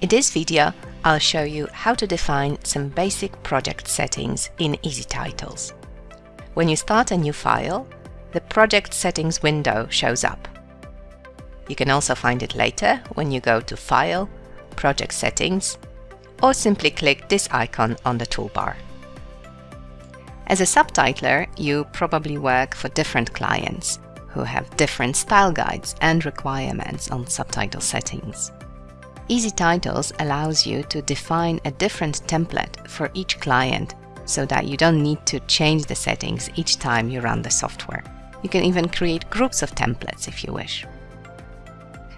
In this video, I'll show you how to define some basic project settings in EZTitles. When you start a new file, the Project Settings window shows up. You can also find it later when you go to File, Project Settings, or simply click this icon on the toolbar. As a subtitler, you probably work for different clients who have different style guides and requirements on subtitle settings. EZTitles allows you to define a different template for each client so that you don't need to change the settings each time you run the software. You can even create groups of templates if you wish.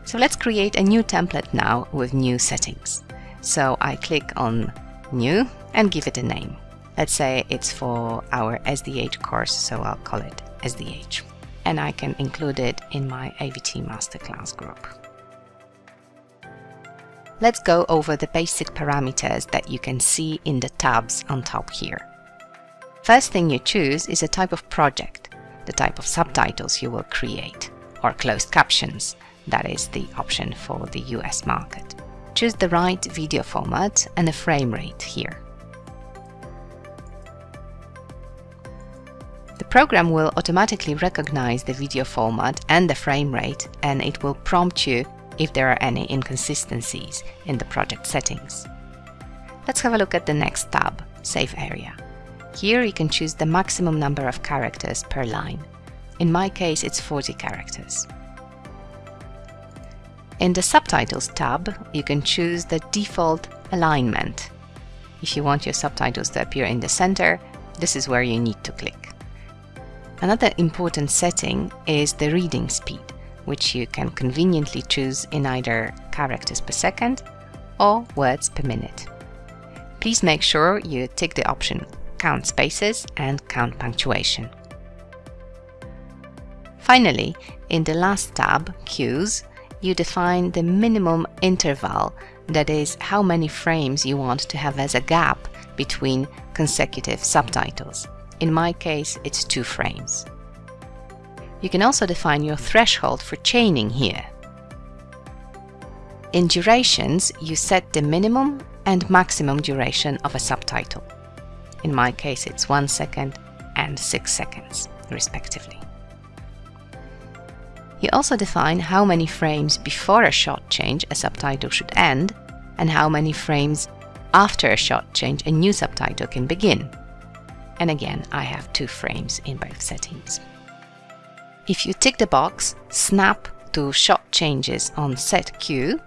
So let's create a new template now with new settings. So I click on New and give it a name. Let's say it's for our SDH course, so I'll call it SDH. And I can include it in my AVT Masterclass group. Let's go over the basic parameters that you can see in the tabs on top here. First thing you choose is a type of project, the type of subtitles you will create, or closed captions, that is the option for the US market. Choose the right video format and a frame rate here. The program will automatically recognize the video format and the frame rate and it will prompt you if there are any inconsistencies in the project settings. Let's have a look at the next tab, Safe Area. Here you can choose the maximum number of characters per line. In my case it's 40 characters. In the Subtitles tab, you can choose the default alignment. If you want your subtitles to appear in the center, this is where you need to click. Another important setting is the reading speed, which you can conveniently choose in either characters per second or words per minute. Please make sure you tick the option Count spaces and Count punctuation. Finally, in the last tab, Cues, you define the minimum interval, that is, how many frames you want to have as a gap between consecutive subtitles. In my case, it's two frames. You can also define your threshold for chaining here. In durations, you set the minimum and maximum duration of a subtitle. In my case, it's one second and six seconds, respectively. You also define how many frames before a shot change a subtitle should end and how many frames after a shot change a new subtitle can begin. And again, I have two frames in both settings. If you tick the box Snap to shot changes on Set Cue,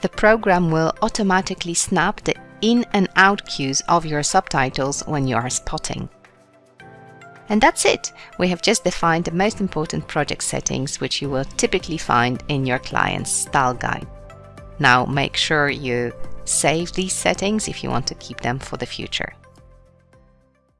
the program will automatically snap the in and out cues of your subtitles when you are spotting. And that's it! We have just defined the most important project settings which you will typically find in your client's style guide. Now make sure you save these settings if you want to keep them for the future.